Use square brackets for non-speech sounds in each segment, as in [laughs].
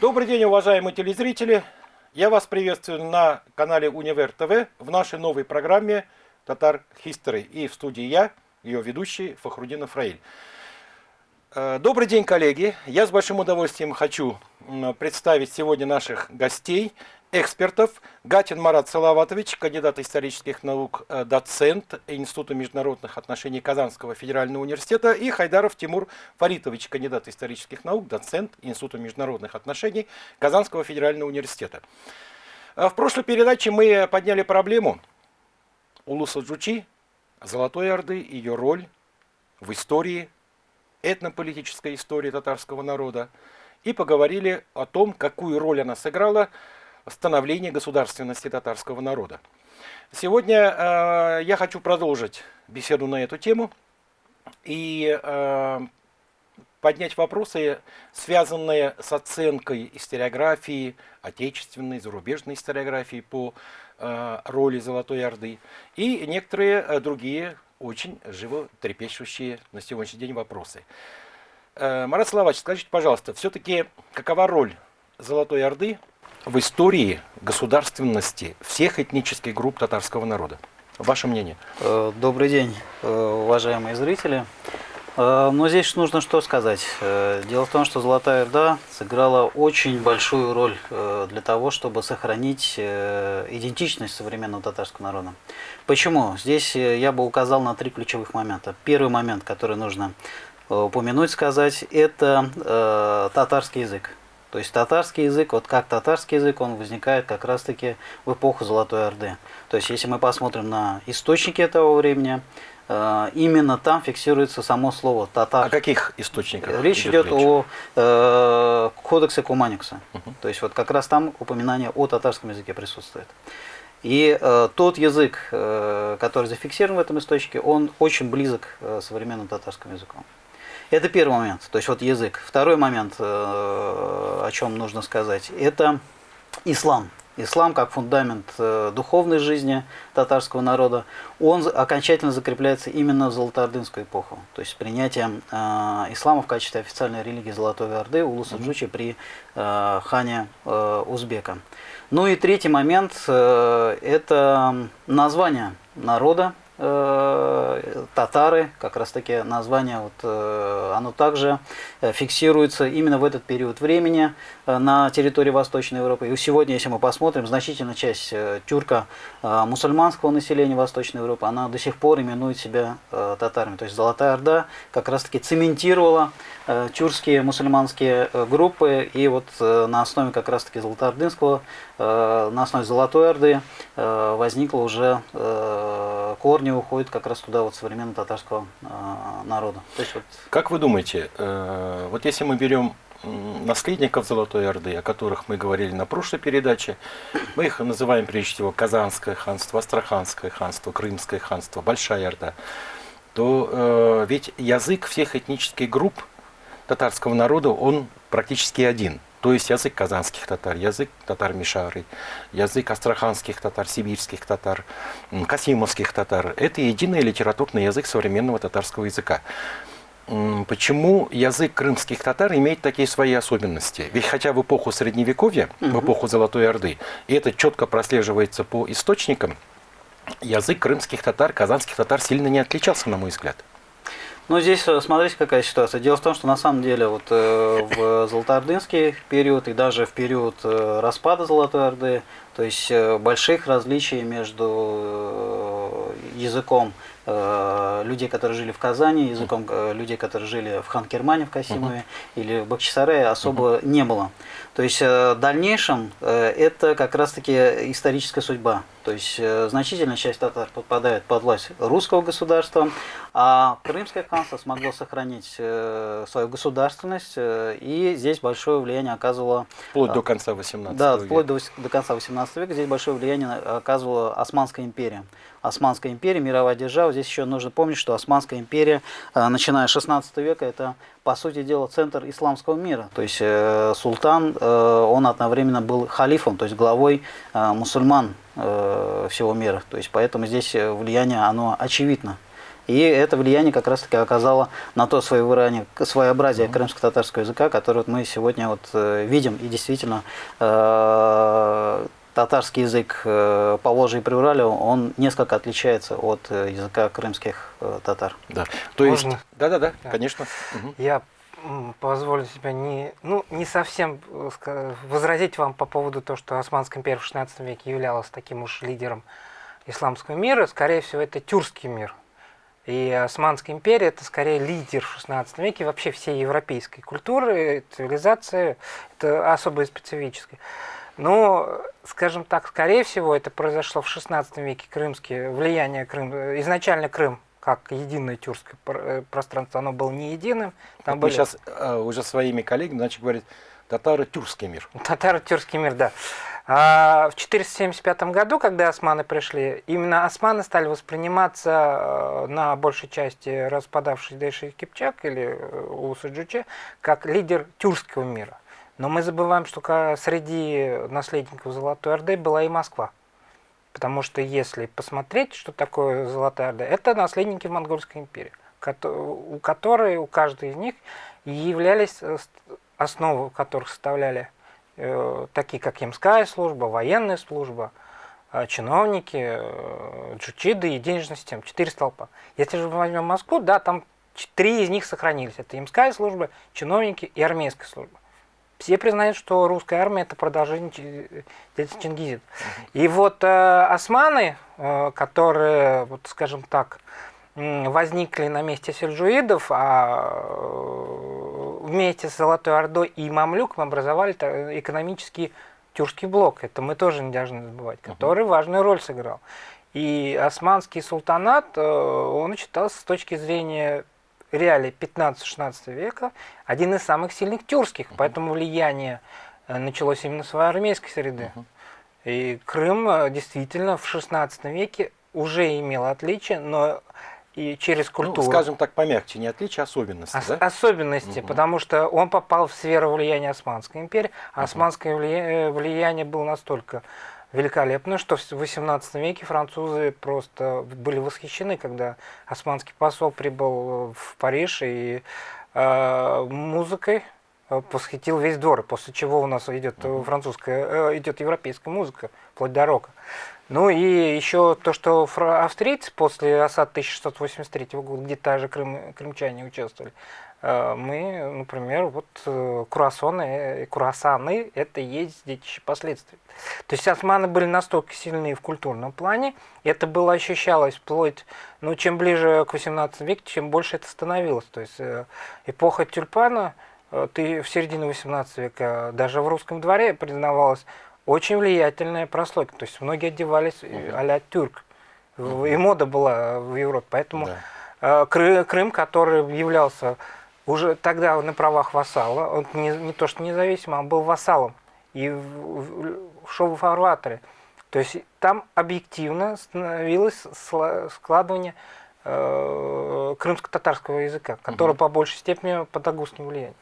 Добрый день, уважаемые телезрители! Я вас приветствую на канале Универ ТВ в нашей новой программе Татар History. И в студии я, ее ведущий Фахрудин Фраиль. Э, добрый день, коллеги! Я с большим удовольствием хочу представить сегодня наших гостей экспертов. Гатин Марат Салаватович, кандидат исторических наук, э, доцент Института международных отношений Казанского федерального университета, и Хайдаров Тимур Фаритович, кандидат исторических наук, доцент Института международных отношений Казанского федерального университета. Э, в прошлой передаче мы подняли проблему Улуса Джучи, Золотой Орды, ее роль в истории, этнополитической истории татарского народа, и поговорили о том, какую роль она сыграла становления государственности татарского народа. Сегодня э, я хочу продолжить беседу на эту тему и э, поднять вопросы, связанные с оценкой историографии, отечественной, зарубежной историографии по э, роли Золотой Орды и некоторые э, другие очень животрепещущие на сегодняшний день вопросы. Э, Марат Славович, скажите, пожалуйста, все-таки какова роль Золотой Орды в истории государственности всех этнических групп татарского народа? Ваше мнение? Э, добрый день, э, уважаемые зрители. Э, но здесь нужно что сказать. Дело в том, что Золотая Орда сыграла очень большую роль для того, чтобы сохранить идентичность современного татарского народа. Почему? Здесь я бы указал на три ключевых момента. Первый момент, который нужно упомянуть, сказать, это татарский язык. То есть татарский язык, вот как татарский язык, он возникает как раз-таки в эпоху Золотой Орды. То есть если мы посмотрим на источники этого времени, э, именно там фиксируется само слово татар. О каких источниках? Речь идет, идет речь? о э, кодексе Куманикса. Угу. То есть вот как раз там упоминание о татарском языке присутствует. И э, тот язык, э, который зафиксирован в этом источнике, он очень близок э, современному татарскому языку. Это первый момент, то есть вот язык. Второй момент, э, о чем нужно сказать, это ислам. Ислам как фундамент э, духовной жизни татарского народа, он окончательно закрепляется именно в Золотоордынскую эпоху. То есть принятием э, ислама в качестве официальной религии Золотой Орды Улуса Джучи при хане Узбека. Ну и третий момент – это название народа, татары, как раз таки название, вот, э, оно также э, фиксируется именно в этот период времени на территории Восточной Европы. И сегодня, если мы посмотрим, значительная часть тюрка мусульманского населения Восточной Европы, она до сих пор именует себя татарами. То есть Золотая Орда как раз таки цементировала тюркские мусульманские группы, и вот на основе как раз таки Золотоордынского, на основе Золотой Орды возникло уже корни они уходят как раз туда вот современного татарского э, народа. То есть, вот... Как вы думаете, э, вот если мы берем наследников Золотой Орды, о которых мы говорили на прошлой передаче, мы их называем прежде всего Казанское ханство, Астраханское ханство, Крымское ханство, Большая Орда, то э, ведь язык всех этнических групп татарского народа, он практически один – то есть язык казанских татар, язык татар Мишары, язык астраханских татар, сибирских татар, касимовских татар. Это единый литературный язык современного татарского языка. Почему язык крымских татар имеет такие свои особенности? Ведь хотя в эпоху Средневековья, угу. в эпоху Золотой Орды, и это четко прослеживается по источникам, язык крымских татар, казанских татар сильно не отличался, на мой взгляд. Ну, здесь э, смотрите, какая ситуация. Дело в том, что на самом деле вот э, в Золотоордынский период и даже в период э, распада Золотой Орды, то есть больших различий между языком людей, которые жили в Казани, языком людей, которые жили в Ханкермане, в Касимове uh-huh. или в Бахчисарае особо uh-huh. не было. То есть в дальнейшем это как раз-таки историческая судьба. То есть э, значительная часть татар подпадает под власть русского государства, а Крымское ханство смогло сохранить э, свою государственность, э, и здесь большое влияние оказывало... Вплоть до конца 18 да, века. Да, вплоть до, до конца 18 века здесь большое влияние оказывала Османская империя. Османская империя, мировая держава. Здесь еще нужно помнить, что Османская империя, начиная с 16 века, это, по сути дела, центр исламского мира. То есть султан, он одновременно был халифом, то есть главой мусульман Э, всего мира. То есть поэтому здесь влияние, оно очевидно. И это влияние как раз-таки оказало на то своеобразие, своеобразие крымско-татарского языка, которое вот мы сегодня вот э, видим. И действительно, э, татарский язык э, по Волжье и Приурале, он несколько отличается от э, языка крымских э, татар. Да. То есть, Можно? да-да-да, Да. конечно. Мгм. Я позволю себя не, ну, не совсем возразить вам по поводу того, что Османская империя в 16 веке являлась таким уж лидером исламского мира. Скорее всего, это тюркский мир. И Османская империя это скорее лидер в 16 веке вообще всей европейской культуры, цивилизации, это особо специфическое. Но, скажем так, скорее всего, это произошло в 16 веке крымские влияние Крым. Изначально Крым как единое тюркское э, пространство, оно было не единым. Там Мы были сейчас уже своими коллегами начали говорить татаро-тюркский мир. татаро-тюркский мир, да. А в 475 году, когда османы пришли, именно османы стали восприниматься э, на большей части распадавшись Дэши Кипчак или э, Улуса-Джуче как лидер тюркского мира. Но мы забываем, что среди наследников Золотой Орды была и Москва. Потому что если посмотреть, что такое Золотая Орда, это наследники Монгольской империи, у которой, у каждой из них являлись э, основы которых составляли э, такие как Ямская служба, военная служба, э, чиновники, джучиды и денежная система. Четыре столпа. Если же мы возьмем Москву, да, там три из них сохранились. Это Ямская служба, чиновники и армейская служба. Все признают, что русская армия это продолжение Чи- детства Чингизида. И вот э, османы, э, которые, вот скажем так, возникли на месте сельджуидов, а э, вместе с Золотой Ордой и Мамлюком образовали та- экономический тюркский блок. Это мы тоже не должны забывать, который важную роль сыграл. И османский султанат, э, он считался с точки зрения реалий 15-16 века один из самых сильных тюркских, поэтому влияние э, началось именно с армейской среды. И Крым э, действительно в 16 веке уже имел отличия, но и через Ну, культуру. скажем так, помягче, не отличие, а особенности, Ос- да? особенности, Мгм. потому что он попал в сферу влияния Османской империи, а османское влия- э, влияние было настолько великолепно, что в 18 веке французы просто были восхищены, когда османский посол прибыл в Париж и э, музыкой э, восхитил весь двор, после чего у нас идет э, французская, э, идет европейская музыка, вплоть до рока. Ну и еще то, что австрийцы после осад 1683 года, где даже крым, крымчане участвовали, э, мы, например, вот э, круассаны, э, круассаны, это есть детище последствий. То есть османы были настолько сильны в культурном плане, это было ощущалось вплоть, ну, чем ближе к 18 веку, чем больше это становилось. То есть э, эпоха тюльпана, э, ты в середине 18 века даже в русском дворе признавалась очень влиятельная прослойка. То есть многие одевались э, а-ля тюрк. И мода была в Европе. Поэтому Да. э, Кры- Крым, который являлся уже тогда на правах вассала, он не, не то что независимым, а был вассалом. И шел в фарватере. То есть там объективно становилось складывание э, крымско-татарского языка, который по большей степени под агустским влиянием.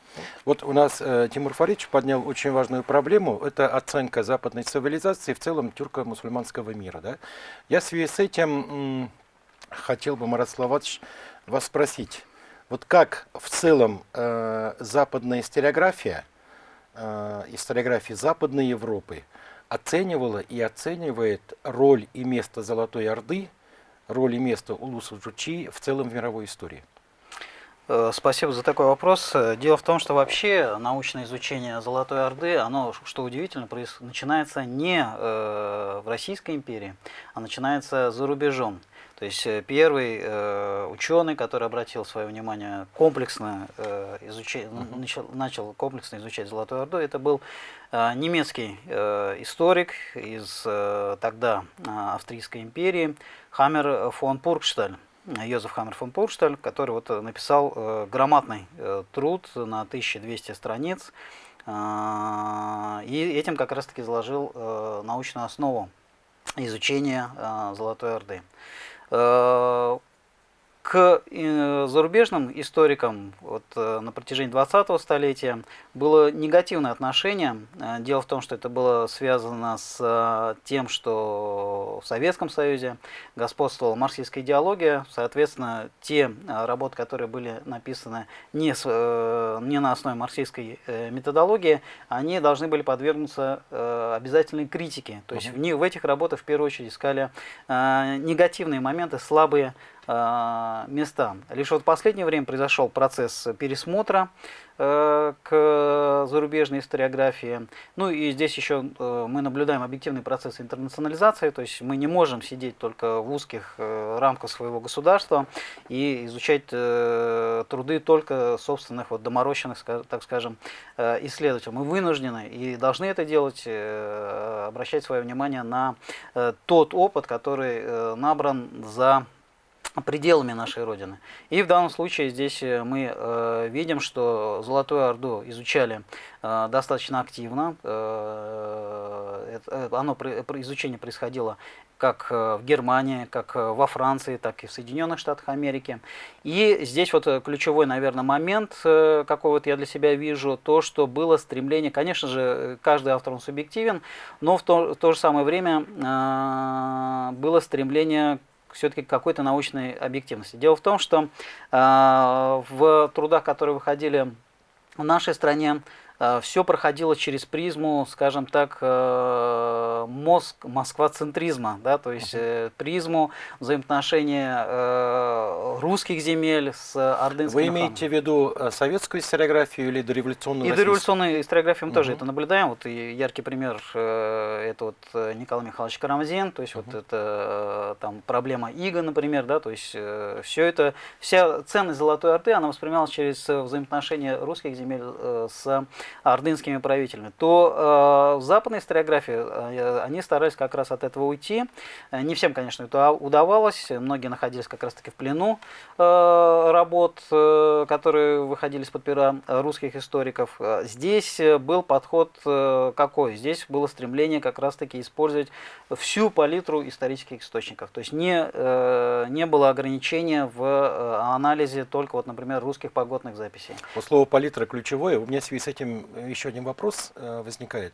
Вот у нас э, Тимур Фаридович поднял очень важную проблему. Это оценка западной цивилизации в целом тюрко-мусульманского мира. Да? Я в связи с этим хотел бы, Марат Словатович, вас спросить. Вот как в целом э, западная историография, э, историография Западной Европы оценивала и оценивает роль и место Золотой Орды, роль и место Улуса Джучи в целом в мировой истории? Э, Спасибо за такой вопрос. Э, Дело в том, что вообще научное изучение Золотой Орды, оно, что удивительно, начинается не э, в Российской империи, а начинается за рубежом. То есть э, первый э, ученый, который обратил свое внимание комплексно э, изучать, начал, начал комплексно изучать Золотую Орду, это был э, немецкий э, историк из э, тогда э, Австрийской империи Хаммер фон Пургшталь. Йозеф Хаммер фон Пуршталь, который вот э, написал э, громадный э, труд на 1200 страниц, э, и этим как раз-таки заложил э, научную основу изучения э, Золотой Орды. Э, к э, зарубежным историкам вот, э, на протяжении 20-го столетия было негативное отношение. Э, дело в том, что это было связано с тем, что в Советском Союзе господствовала марксистская идеология. Соответственно, те работы, которые были написаны не, с, не на основе марксистской методологии, они должны были подвергнуться обязательной критике. То есть в, них, в этих работах в первую очередь искали негативные моменты, слабые Э, места. Лишь вот в последнее время произошел процесс пересмотра э, к зарубежной историографии. Ну и здесь еще э, мы наблюдаем объективный процесс интернационализации, то есть мы не можем сидеть только в узких рамках своего государства и изучать труды только собственных вот доморощенных, так скажем, исследователей. Мы вынуждены и должны это делать, обращать свое внимание на тот опыт, который набран за пределами нашей Родины. И в данном случае здесь э, мы э, видим, что Золотую Орду изучали э, достаточно активно. Э, э, оно, изучение происходило как э, в Германии, как э, во Франции, так и в Соединенных Штатах Америки. И здесь вот ключевой, наверное, момент, какой вот я для себя вижу, то, что было стремление, конечно же, каждый автор он субъективен, но в то, в то же самое время было стремление все-таки какой-то научной объективности. Дело в том, что э, в трудах, которые выходили в нашей стране, все проходило через призму, скажем так, э, мозг, москвацентризма, да, то есть uh-huh. призму взаимоотношения русских земель с ордынскими Вы имеете ханами. в виду советскую историографию или дореволюционную И дореволюционную историографию мы uh-huh. тоже это наблюдаем. Вот яркий пример это вот Николай Михайлович Карамзин, то есть uh-huh. вот это там проблема Иго, например, да, то есть все это, вся ценность Золотой Орды, она воспринималась через взаимоотношения русских земель с ордынскими правителями, то э, в западной историографии э, они старались как раз от этого уйти. Э, не всем, конечно, это удавалось. Многие находились как раз-таки в плену э, работ, которые выходили из-под пера русских историков. Здесь был подход какой? Здесь было стремление как раз-таки использовать всю палитру исторических источников. То есть не, не было ограничения в анализе только, вот, например, русских погодных записей. Вот слово палитра ключевое. У меня в связи с этим еще один вопрос э, возникает.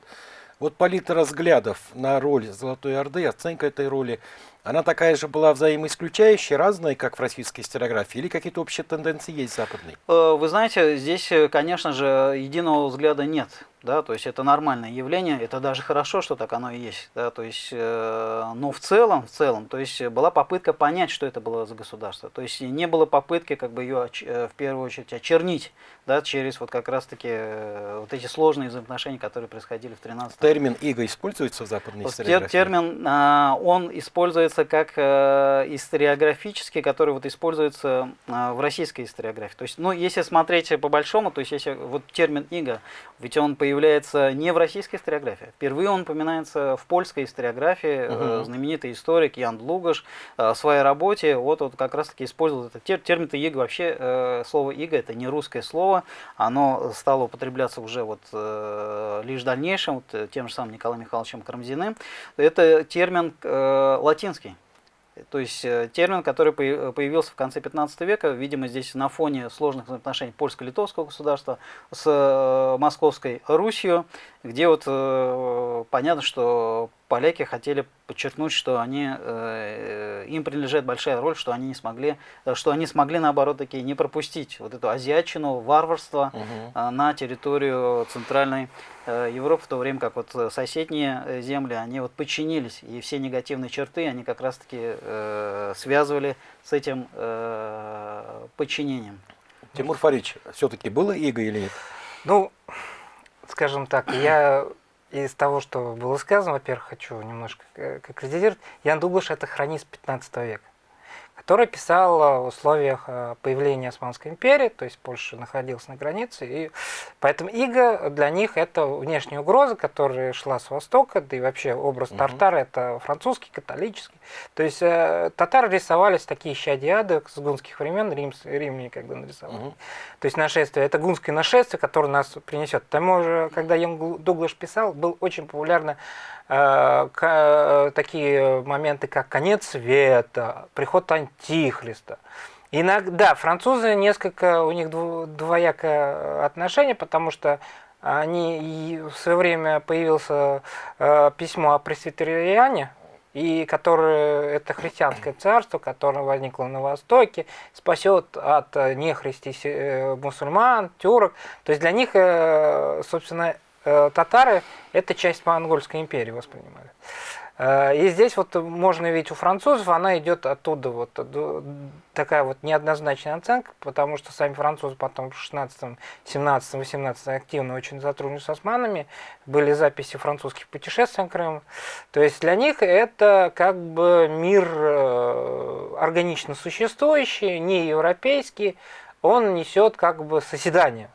Вот палитра взглядов на роль Золотой Орды, оценка этой роли, она такая же была взаимоисключающая, разная, как в российской историографии, или какие-то общие тенденции есть западные? Э, вы знаете, здесь, э, конечно же, единого взгляда нет да, то есть это нормальное явление, это даже хорошо, что так оно и есть, да, то есть, э, но в целом, в целом, то есть была попытка понять, что это было за государство, то есть не было попытки как бы ее э, в первую очередь очернить, да, через вот как раз-таки э, вот эти сложные взаимоотношения, которые происходили в 13 Термин «иго» используется в западной историографии? Термин, э, он используется как э, историографический, который вот используется э, в российской историографии, то есть, ну, если смотреть по большому, то есть если вот термин «иго», ведь он появляется не в российской историографии. Впервые он упоминается в польской историографии. Угу. Знаменитый историк Ян Лугаш в своей работе вот, вот как раз таки использовал этот термин. Термин иго вообще, слово иго это не русское слово, оно стало употребляться уже вот лишь в дальнейшем, вот, тем же самым Николаем Михайловичем Карамзиным. Это термин латинский. То есть э, термин, который появился в конце 15 века, видимо, здесь на фоне сложных отношений польско-литовского государства с э, Московской Русью, где вот э, понятно, что поляки хотели подчеркнуть, что они, э, им принадлежит большая роль, что они не смогли, что они смогли наоборот таки не пропустить вот эту азиатчину, варварство угу. э, на территорию центральной э, Европы, в то время как вот соседние э, земли, они вот подчинились, и все негативные черты, они как раз таки э, связывали с этим э, подчинением. Тимур Фарич, все-таки было иго или нет? Ну, скажем так, я из того, что было сказано, во-первых, хочу немножко конкретизировать. Ян Дуглаш – это хронист 15 века который писал в условиях э, появления Османской империи, то есть Польша находилась на границе, и поэтому Иго для них это внешняя угроза, которая шла с востока, да и вообще образ угу. Тартара это французский, католический. То есть э, татары рисовались такие щадиады с гунских времен, Рим, римляне когда нарисовали. Угу. То есть нашествие, это гунское нашествие, которое нас принесет. К тому же, когда Ян Дуглаш писал, был очень популярно Э, э, такие моменты, как конец света, приход Антихриста. Иногда французы несколько, у них двоякое отношение, потому что они в свое время появился э, письмо о пресвитериане, и которое это христианское царство, которое возникло на Востоке, спасет от нехристи э, мусульман, тюрок. То есть для них, э, собственно, э, татары это часть монгольской империи воспринимали. Э, и здесь вот можно видеть у французов, она идет оттуда, вот такая вот неоднозначная оценка, потому что сами французы потом в 16, 17, 18 активно очень сотрудничали с османами, были записи французских путешествий на Крым. То есть для них это как бы мир э, органично существующий, не европейский, он несет как бы созидание.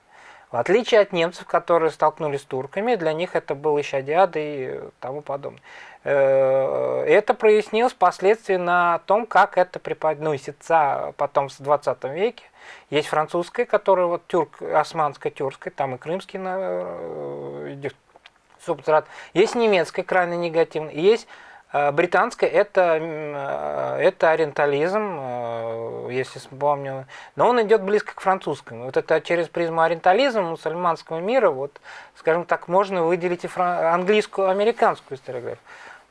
В отличие от немцев, которые столкнулись с турками, для них это был Ищадиад и тому подобное. Э, это прояснилось впоследствии на том, как это преподносится потом в 20 веке. Есть французская, которая вот тюрк, османская, тюркская, там и крымский э, субстрат. Есть немецкая, крайне негативная. Есть э, британская, это, это ориентализм, если вспомню. Но он идет близко к французскому. Вот это через призму ориентализма мусульманского мира, вот, скажем так, можно выделить и английскую, американскую историографию.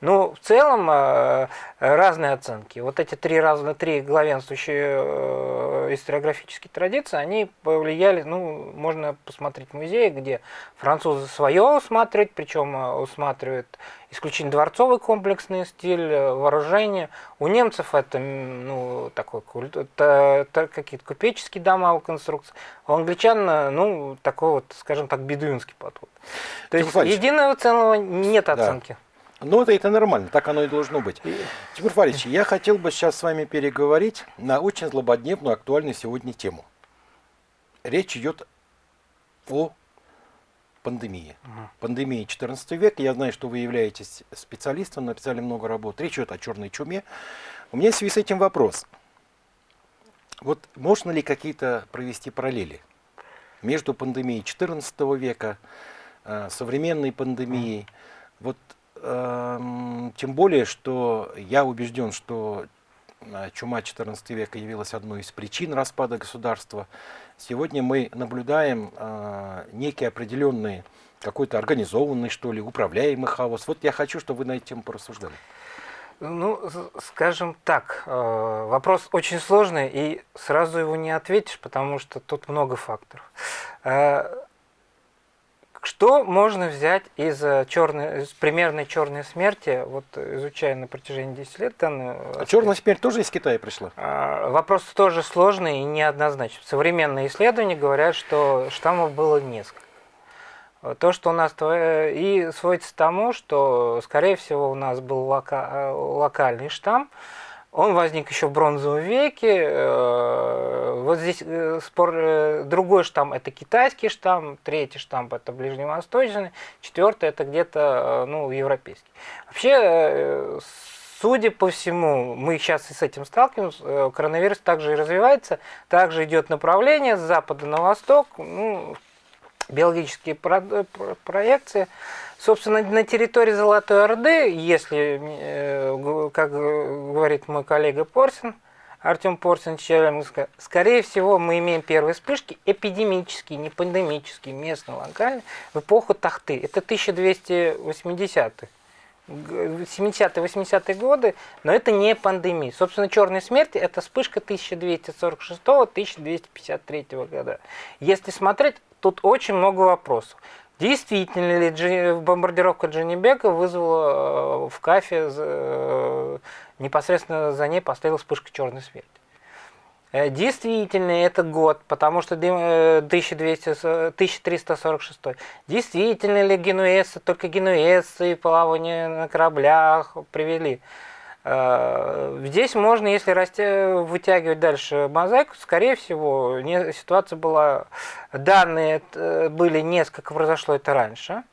Ну, в целом э, разные оценки. Вот эти три разные, три главенствующие э, историографические традиции, они повлияли, ну, можно посмотреть в музее, где французы свое усматривают, причем э, усматривают исключительно дворцовый комплексный стиль, вооружение. У немцев это, ну, такой какие-то купеческие дома у конструкции. У англичан, ну, такой вот, скажем так, бедуинский подход. То есть единого целого нет оценки. Да. Ну, это, это нормально, так оно и должно быть. Тимур Фаридович, я хотел бы сейчас с вами переговорить на очень злободневную, актуальную сегодня тему. Речь идет о пандемии. Угу. Пандемии 14 века. Я знаю, что вы являетесь специалистом, написали много работ. Речь идет о черной чуме. У меня в связи с этим вопрос. Вот можно ли какие-то провести параллели между пандемией 14 века, э, современной пандемией? Вот тем более, что я убежден, что э, чума XIV века явилась одной из причин распада государства. Сегодня мы наблюдаем э, некий определенный, какой-то организованный, что ли, управляемый хаос. Вот я хочу, чтобы вы на эту тему порассуждали. Ну, скажем так, э, вопрос очень сложный, и сразу его не ответишь, потому что тут много факторов. Что можно взять из, э, черной, из примерной черной смерти, вот изучая на протяжении 10 лет данную... А черная смерть тоже из Китая пришла? А, вопрос тоже сложный и неоднозначный. Современные исследования говорят, что штаммов было несколько. То, что у нас и сводится тому, что, скорее всего, у нас был лока... Э, локальный штамм, он возник еще в бронзовом веке. Э, вот здесь э, спор, э, другой штамм это китайский штамм, третий штамм это ближневосточный, четвертый это где-то ну, европейский. Вообще, судя по всему, мы сейчас и с этим сталкиваемся, коронавирус также и развивается, также идет направление с запада на восток, ну, биологические проекции. Собственно, на территории Золотой Орды, если, э, как говорит мой коллега Порсин, Артем Порсин, Челябинска, скорее всего, мы имеем первые вспышки эпидемические, не пандемические, местно локальные, в эпоху Тахты. Это 1280-х. 70-80-е годы, но это не пандемия. Собственно, черная смерть – это вспышка 1246-1253 года. Если смотреть, тут очень много вопросов. Действительно ли бомбардировка Джанибека вызвала э, в Кафе, э, непосредственно за ней поставила вспышка черной смерти? Э, действительно, это год, потому что 1200, 1346. Действительно ли генуэзцы, только генуэзцы и плавание на кораблях привели? Э, здесь можно, если расти, вытягивать дальше мозаику, скорее всего, не, ситуация была, данные э, были несколько, произошло это раньше.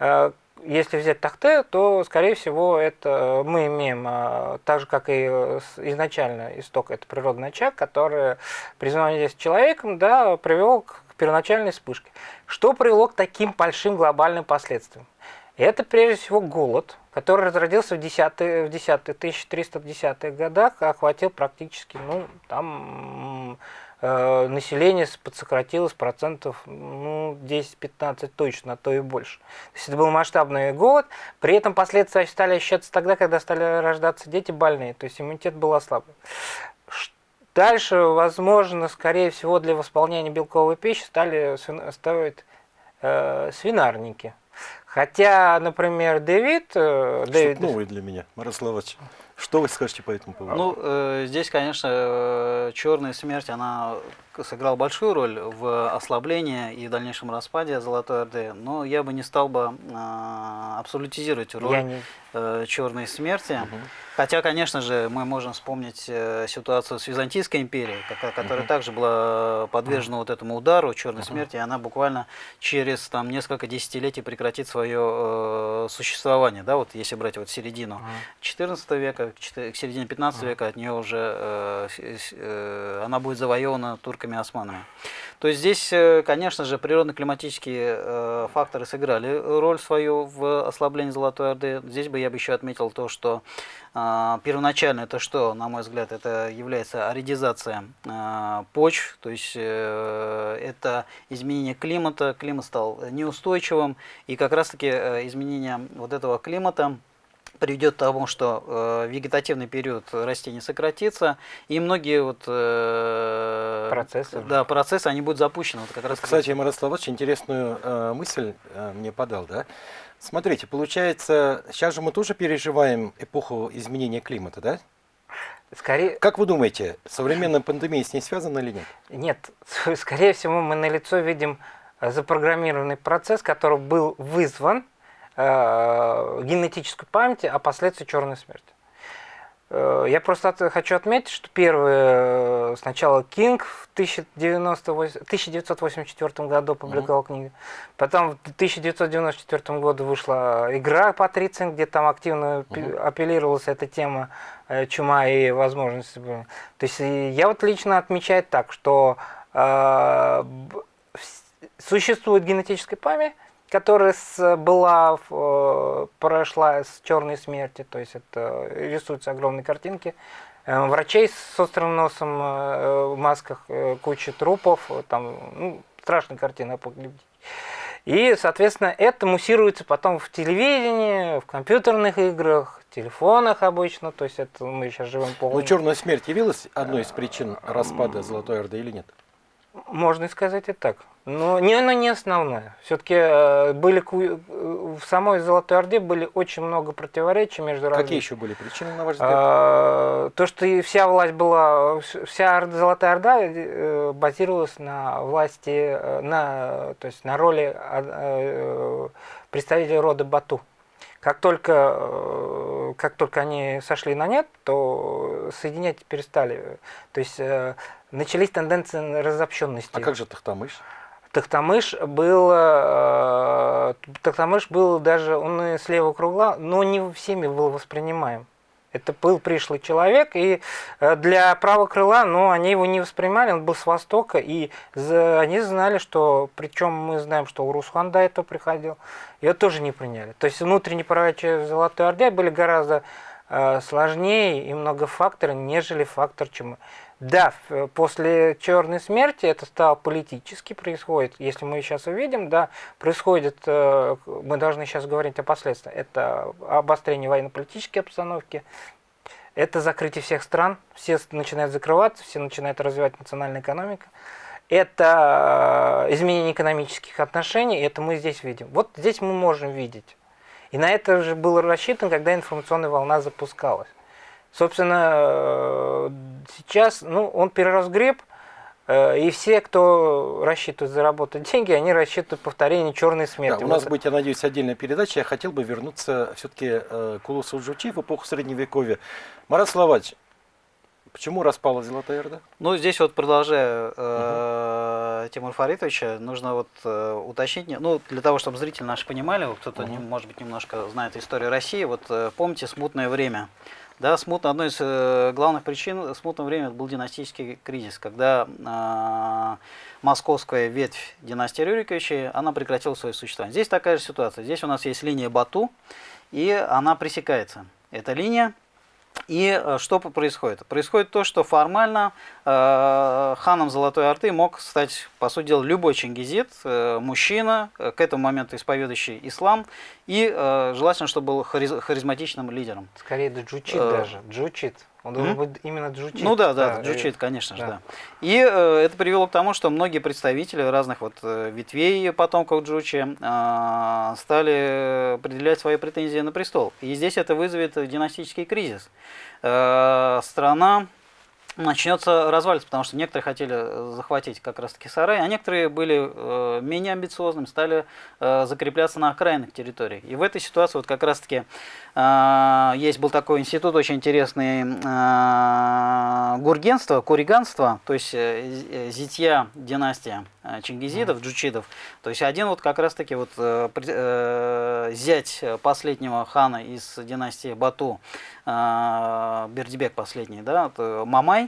Э, если взять Тахте, то, скорее всего, это мы имеем, так же, как и изначально исток, это природный очаг, который при с человеком да, привел к первоначальной вспышке. Что привело к таким большим глобальным последствиям? Это прежде всего голод, который разродился в 10 в 10 1310-х годах, охватил практически, ну, там э, население подсократилось процентов ну, 10-15 точно, а то и больше. То есть это был масштабный голод, при этом последствия стали ощущаться тогда, когда стали рождаться дети больные, то есть иммунитет был ослаблен. Дальше, возможно, скорее всего, для восполнения белковой пищи стали ставить э, свинарники. Хотя, например, Дэвид... Э, Дэвид... новый для меня, Мирославович. Что вы скажете по этому поводу? Ну, э, здесь, конечно, э, черная смерть, она сыграл большую роль в ослаблении и дальнейшем распаде Золотой Орды, но я бы не стал бы э, абсолютизировать роль не... э, черной смерти. Угу. Хотя, конечно же, мы можем вспомнить э, ситуацию с Византийской империей, которая угу. также была подвержена угу. вот этому удару черной угу. смерти, и она буквально через там, несколько десятилетий прекратит свое э, существование. Да, вот если брать вот середину. 14 века, к середине 15 угу. века от нее уже э, э, она будет завоевана турками турками и османами. То есть здесь, э, конечно же, природно-климатические э, факторы сыграли роль свою в ослаблении Золотой Орды. Здесь бы я бы еще отметил то, что э, первоначально это что, на мой взгляд, это является аридизация почв, то есть это изменение климата, климат стал неустойчивым, и как раз-таки изменение вот этого климата приведет к тому, что э, вегетативный период растений сократится, и многие вот, э, процессы, да, процессы они будут запущены. Вот как раз Кстати, Мирослав очень интересную э, мысль э, мне подал. Да? Смотрите, получается, сейчас же мы тоже переживаем эпоху изменения климата, да? Скорее... Как вы думаете, современная пандемия с ней связана или нет? Нет, [laughs] скорее всего, мы на лицо видим запрограммированный процесс, который был вызван э, генетической памяти о последствии черной смерти. Э, я просто от, хочу отметить, что первый э, сначала Кинг в 1984 году публиковал mm -hmm. книгу, потом в 1994 году вышла игра Патрицин, где там активно mm -hmm. апеллировалась эта тема э, чума и возможности. То есть я вот лично отмечаю так, что э, существует генетическая память, которая с, была, э, прошла с черной смерти, то есть это рисуются огромные картинки, э, врачей с острым носом э, в масках, куча трупов, там, ну, страшная картина И, соответственно, это муссируется потом в телевидении, в компьютерных играх, телефонах обычно, то есть это мы сейчас живем по. Но черная смерть явилась одной из причин распада Золотой Орды или нет? Можно сказать и так. Но не, она не основная. Все-таки э, были в самой Золотой Орде были очень много противоречий между разными. Какие еще были причины, на ваш взгляд? А, то, что вся власть была, вся Золотая Орда э, базировалась на власти, э, на, то есть на роли представителя рода Бату. Как только, как только они сошли на нет, то соединять перестали. То есть начались тенденции разобщенности. А как же Тахтамыш? Тахтамыш был, э, Тахтамыш был даже, он с левого кругла, но не всеми был воспринимаем. Это был пришлый человек, и э, для правого крыла, но они его не воспринимали, он был с востока, и они знали, что, причем мы знаем, что Урусхан до этого приходил, его тоже не приняли. То есть внутренние противоречия Золотой Орде были гораздо э, сложнее и многофакторнее, нежели фактор чумы. Да, после черной смерти это стало политически происходит. Если мы сейчас увидим, да, происходит, э, мы должны сейчас говорить о последствиях. Это обострение военно-политической обстановки, это закрытие всех стран, все начинают закрываться, все начинают развивать национальную экономику. Это э, изменение экономических отношений, это мы здесь видим. Вот здесь мы можем видеть. И на это же было рассчитано, когда информационная волна запускалась. Собственно, э, сейчас ну, он переразгреб, э, и все, кто рассчитывает заработать [laughs] деньги, они рассчитывают повторение черной смерти. Да, у нас будет, я надеюсь, отдельная передача. Я хотел бы вернуться все-таки э, к Улусу Джучи в эпоху Средневековья. Марат Словач, почему распала Золотая Орда? Ну, здесь вот продолжая э, угу. Тимур Фаритовича, нужно вот э, уточнить, ну, для того, чтобы зрители наши понимали, кто-то, угу. может быть, немножко знает историю России, вот помните «Смутное время», Да, смутно, одной из э, главных причин смутного времени был династический кризис, когда э, московская ветвь династии Рюриковичей, она прекратила свое существование. Здесь такая же ситуация. Здесь у нас есть линия Бату, и она пресекается. Эта линия и э, что происходит? Происходит то, что формально э, ханом Золотой Орды мог стать, по сути дела, любой чингизит, э, мужчина, э, к этому моменту исповедующий ислам, и э, желательно, чтобы был хариз, харизматичным лидером. Скорее джучит Э, даже. Джучит. Он должен быть именно джучит. Ну да, да, э, джучит, конечно же, да. да. И э, это привело к тому, что многие представители разных вот э, ветвей потомков Джучи э, стали предъявлять свои претензии на престол. И здесь это вызовет династический кризис. Э, страна начнется разваливаться, потому что некоторые хотели э, захватить как раз-таки сарай, а некоторые были э, менее амбициозными, стали э, закрепляться на окраинных территориях. И в этой ситуации вот как раз-таки э, есть был такой институт очень интересный э, гургенство, куриганство, то есть э, э, зятья династия э, чингизидов, джучидов. То есть один вот как раз-таки вот э, э, зять последнего хана из династии Бату, э, Бердибек последний, да, Мамай,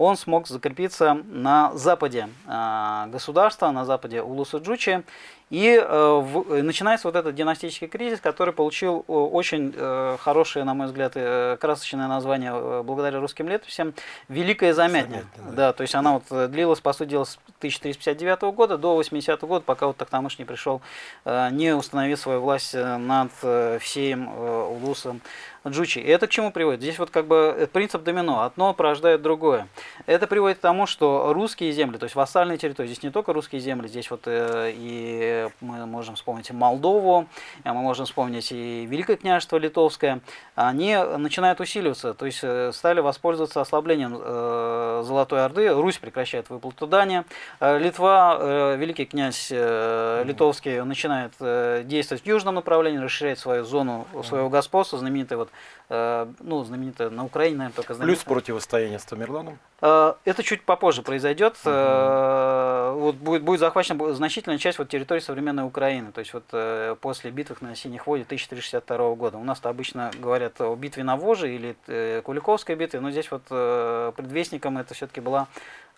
он смог закрепиться на западе э, государства, на западе Улуса Джучи. И э, в- э, начинается вот этот династический кризис, который получил э, очень хорошее, на мой взгляд, красочное название благодаря русским летописям «Великая замятня». Замятня, да. да, то есть она вот длилась, по сути дела, с 1359 года до 80 года, пока вот Тахтамыш не пришел, не установив свою власть над всем улусом Джучи. И это к чему приводит? Здесь вот как бы принцип домино. Одно порождает другое. Это приводит к тому, что русские земли, то есть вассальные территории, здесь не только русские земли, здесь вот э, и мы можем вспомнить Молдову, э, мы можем вспомнить и Великое княжество Литовское, они начинают усиливаться, то есть э, стали воспользоваться ослаблением э, Золотой Орды, Русь прекращает выплату дани, э, Литва, э, великий князь э, Литовский начинает э, действовать в южном направлении, расширяет свою зону своего господства, знаменитый вот, э, ну, знаменитая на Украине, наверное, только Плюс знаменитая. противостояние с Тамерланом. Э, Это чуть попозже произойдет. Э, Вот будет, будет захвачена значительная часть вот территории современной Украины. То есть вот э, после битвы на Синих воде 1362 года. У нас-то обычно говорят о битве на Воже или Куликовской битве, но здесь вот предвестником это все-таки была,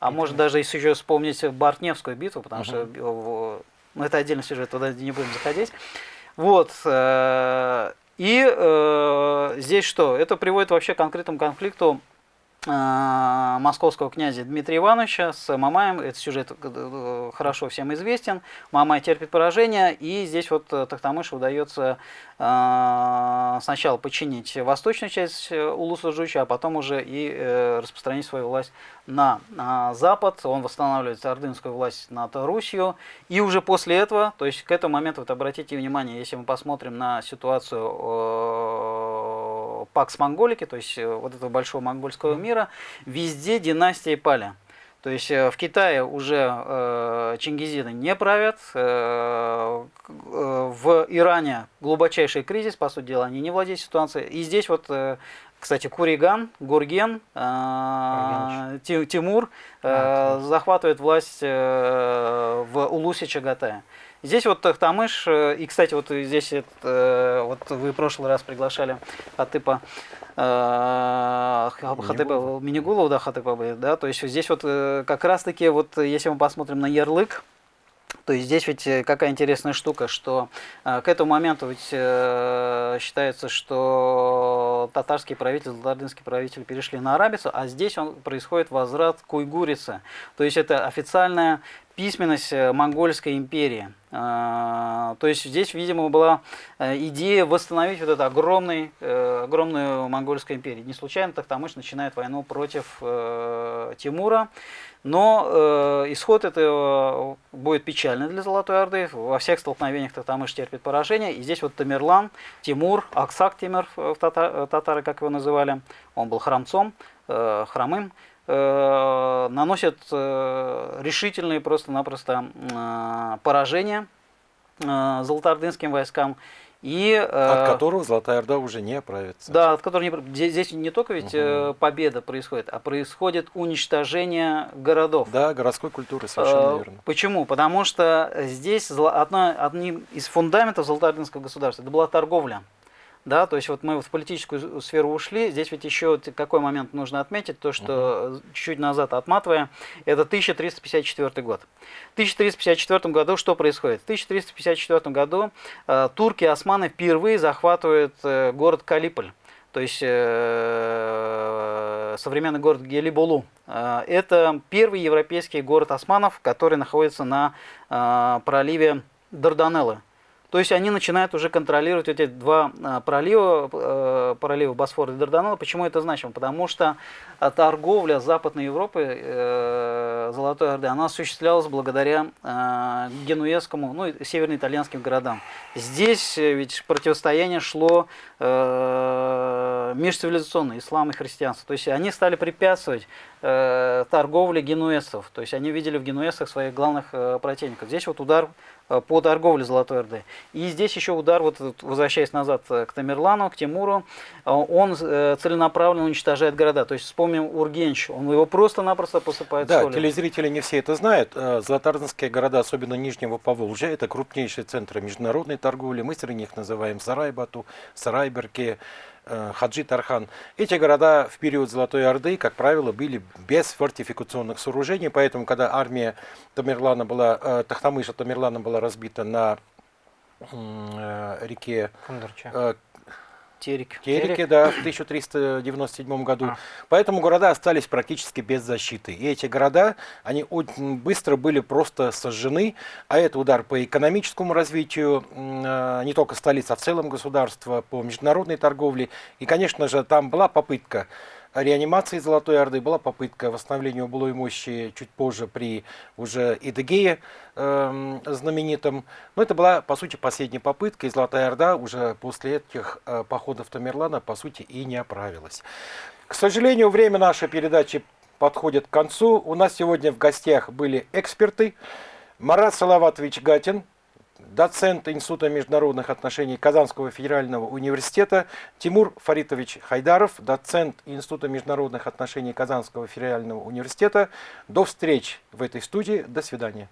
а может даже если еще вспомнить Бартневскую битву, потому что э, в- ну, это отдельный сюжет, туда не будем заходить. Вот. И э, здесь что? Это приводит вообще к конкретному конфликту московского князя Дмитрия Ивановича с Мамаем. Этот сюжет э, хорошо всем известен. Мамай терпит поражение, и здесь вот э, Тахтамышу удается э, сначала подчинить восточную часть э, Улуса Жуча, а потом уже и э, распространить свою власть на, на запад. Он восстанавливает ордынскую власть над Русью. И уже после этого, то есть к этому моменту, вот обратите внимание, если мы посмотрим на ситуацию э, Пакс Монголики, то есть э, вот этого большого монгольского мира, везде династии пали. То есть э, в Китае уже э, чингизиды не правят, э, э, в Иране глубочайший кризис, по сути дела, они не владеют ситуацией. И здесь вот, э, кстати, Куриган, Гурген, э, Ти- Тимур э, А, захватывает власть э, в Улусе Чагатая. Здесь вот Тахтамыш, э, и, кстати, вот здесь это, э, вот вы в прошлый раз приглашали Хатыпа, э, Ха- Хатыпа Минигулова, да, Хатыпа, да, то есть здесь вот э, как раз-таки вот если мы посмотрим на ярлык, то есть здесь ведь какая интересная штука, что э, к этому моменту ведь э, считается, что татарские правители, золотардынские правители перешли на арабицу, а здесь он, происходит возврат к уйгурице. То есть это официальная письменность э, монгольской империи. Э, То есть здесь, видимо, была э, идея восстановить вот эту огромный, э, огромную монгольскую империю. Не случайно Тахтамыш начинает войну против Тимура. Но исход этого будет печальный для Золотой Орды. Во всех столкновениях Тахтамыш терпит поражение. И здесь вот Тамерлан, Тимур, Аксак тата- татары, как его называли, он был храмцом, хромым, э, наносят э, решительные просто-напросто э, поражения э, золотоордынским войскам. И, э, От которого Золотая Орда уже не оправится. да, от которого не, здесь, здесь не только ведь э, победа происходит, а происходит уничтожение городов. Да, городской культуры, совершенно Э, верно. Почему? Потому что здесь одна, одним из фундаментов Золотоордынского государства это была торговля. Да, то есть вот мы в политическую сферу ушли. Здесь ведь еще какой момент нужно отметить, то что чуть-чуть назад отматывая, это 1354 год. В 1354 году что происходит? В 1354 году э, турки и османы впервые захватывают э, город Калиполь то есть э, современный город Гелиболу. Э, это первый европейский город османов, который находится на э, проливе Дарданеллы. То есть они начинают уже контролировать эти два а, пролива, э, пролива Босфора и Дарданелла. Почему это значимо? Потому что торговля Западной Европы, э, Золотой Орды, она осуществлялась благодаря э, генуэзскому, ну, северно-итальянским городам. Здесь ведь противостояние шло межцивилизационное, ислам и христианство. То есть они стали препятствовать торговле генуэзцев. То есть они видели в генуэзцах своих главных противников. Здесь вот удар Э, по торговле Золотой Орды. И здесь еще удар, вот возвращаясь назад э, к Тамерлану, к Тимуру, э, он целенаправленно уничтожает города. То есть вспомним Ургенч, он его просто-напросто посыпает да, солью. Да, телезрители не все это знают. Золотарнские города, особенно Нижнего Поволжья, это крупнейшие центры международной торговли. Мы среди них называем Сарайбату, Сарайберки, Э, Хаджи Тархан. Эти города в период Золотой Орды, как правило, были без фортификационных сооружений, поэтому, когда армия Тамерлана была, э, Тахтамыша Тамерлана была разбита на э, реке Кундурча. Терек. Тереке, да, в 1397 году. А. Поэтому города остались практически без защиты. И эти города, они очень быстро были просто сожжены, а это удар по экономическому развитию а, не только столицы, а в целом государства, по международной торговле. И, конечно же, там была попытка реанимации Золотой Орды была попытка восстановления былой мощи чуть позже при уже Идыгее э, знаменитом. Но это была, по сути, последняя попытка, и Золотая Орда уже после этих э, походов Тамерлана, по сути, и не оправилась. К сожалению, время нашей передачи подходит к концу. У нас сегодня в гостях были эксперты. Марат Салаватович Гатин, доцент Института международных отношений Казанского федерального университета, Тимур Фаритович Хайдаров, доцент Института международных отношений Казанского федерального университета. До встречи в этой студии. До свидания.